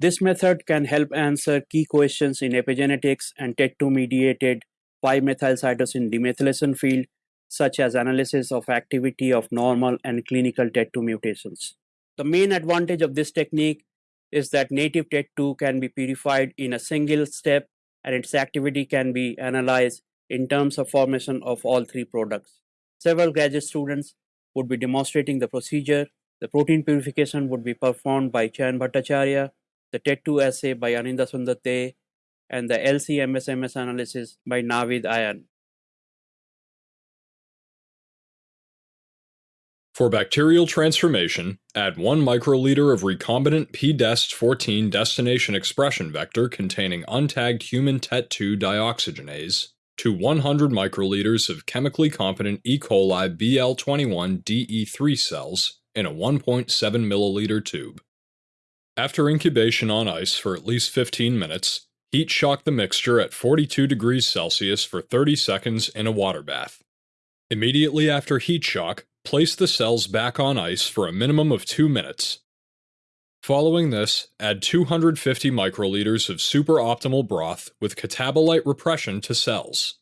This method can help answer key questions in epigenetics and TET2 mediated 5-methylcytosine demethylation field, such as analysis of activity of normal and clinical TET2 mutations. The main advantage of this technique is that native TET2 can be purified in a single step and its activity can be analyzed in terms of formation of all three products. Several graduate students would be demonstrating the procedure. The protein purification would be performed by Chayan Bhattacharya the TET2 assay by Aninda Sundate, and the LC-MSMS analysis by Navid Ayan. For bacterial transformation, add 1 microliter of recombinant PDEST14 destination expression vector containing untagged human TET2 dioxygenase to 100 microliters of chemically competent E. coli BL21 DE3 cells in a 1.7 milliliter tube. After incubation on ice for at least 15 minutes, heat shock the mixture at 42 degrees Celsius for 30 seconds in a water bath. Immediately after heat shock, place the cells back on ice for a minimum of 2 minutes. Following this, add 250 microliters of superoptimal broth with catabolite repression to cells.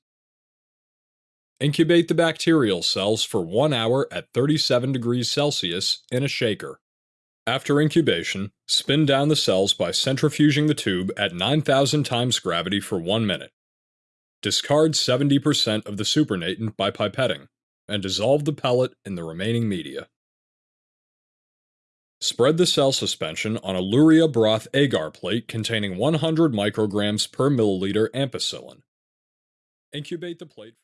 Incubate the bacterial cells for 1 hour at 37 degrees Celsius in a shaker. After incubation, spin down the cells by centrifuging the tube at 9,000 times gravity for 1 minute. Discard 70% of the supernatant by pipetting, and dissolve the pellet in the remaining media. Spread the cell suspension on a Luria broth agar plate containing 100 micrograms per milliliter ampicillin. Incubate the plate